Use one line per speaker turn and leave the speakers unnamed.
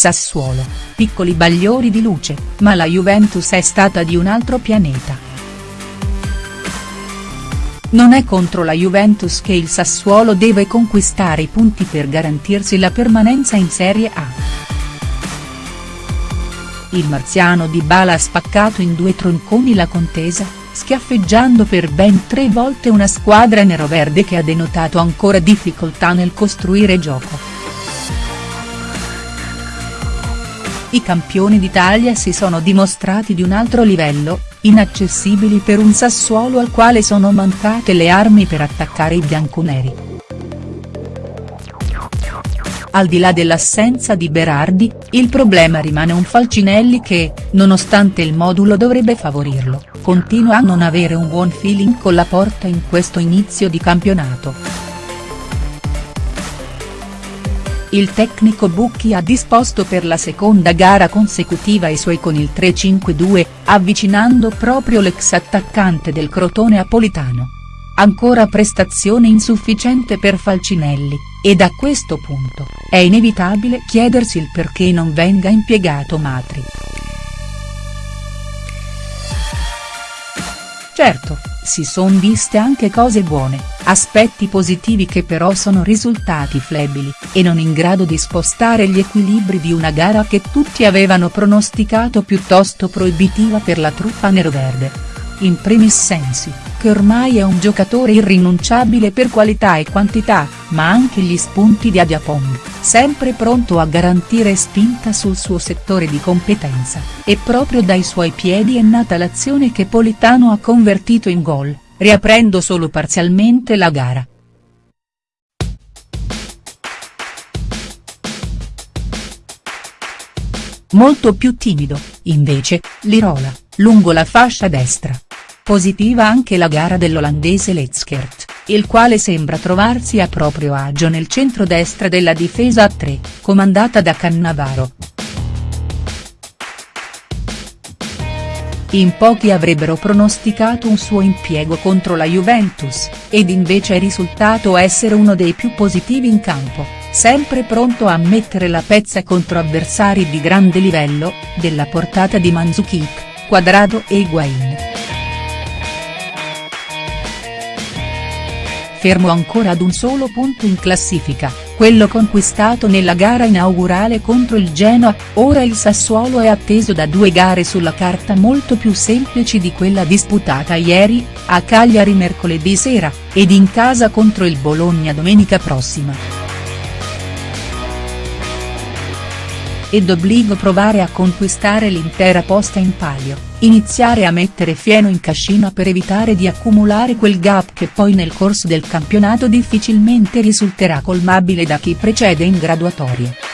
Sassuolo, piccoli bagliori di luce, ma la Juventus è stata di un altro pianeta. Non è contro la Juventus che il Sassuolo deve conquistare i punti per garantirsi la permanenza in Serie A. Il marziano di Bala ha spaccato in due tronconi la contesa, schiaffeggiando per ben tre volte una squadra neroverde che ha denotato ancora difficoltà nel costruire gioco. I campioni d'Italia si sono dimostrati di un altro livello, inaccessibili per un Sassuolo al quale sono mancate le armi per attaccare i bianconeri. Al di là dell'assenza di Berardi, il problema rimane un Falcinelli che, nonostante il modulo dovrebbe favorirlo, continua a non avere un buon feeling con la porta in questo inizio di campionato. Il tecnico Bucchi ha disposto per la seconda gara consecutiva i suoi con il 3-5-2, avvicinando proprio l'ex attaccante del Crotone Apolitano. Ancora prestazione insufficiente per Falcinelli, ed a questo punto, è inevitabile chiedersi il perché non venga impiegato Matri. Certo, si son viste anche cose buone, aspetti positivi che però sono risultati flebili, e non in grado di spostare gli equilibri di una gara che tutti avevano pronosticato piuttosto proibitiva per la truppa neroverde. In primis sensi, che ormai è un giocatore irrinunciabile per qualità e quantità, ma anche gli spunti di Adiapong, sempre pronto a garantire spinta sul suo settore di competenza, e proprio dai suoi piedi è nata l'azione che Politano ha convertito in gol, riaprendo solo parzialmente la gara. Molto più timido, invece, Lirola, lungo la fascia destra. Positiva anche la gara dell'olandese Letskert, il quale sembra trovarsi a proprio agio nel centro-destra della difesa a tre, comandata da Cannavaro. In pochi avrebbero pronosticato un suo impiego contro la Juventus, ed invece è risultato essere uno dei più positivi in campo, sempre pronto a mettere la pezza contro avversari di grande livello, della portata di Mandzukic, Quadrado e Higuain. Fermo ancora ad un solo punto in classifica, quello conquistato nella gara inaugurale contro il Genoa, ora il Sassuolo è atteso da due gare sulla carta molto più semplici di quella disputata ieri, a Cagliari mercoledì sera, ed in casa contro il Bologna domenica prossima. Ed obbligo provare a conquistare l'intera posta in palio, iniziare a mettere fieno in cascina per evitare di accumulare quel gap che poi nel corso del campionato difficilmente risulterà colmabile da chi precede in graduatorie.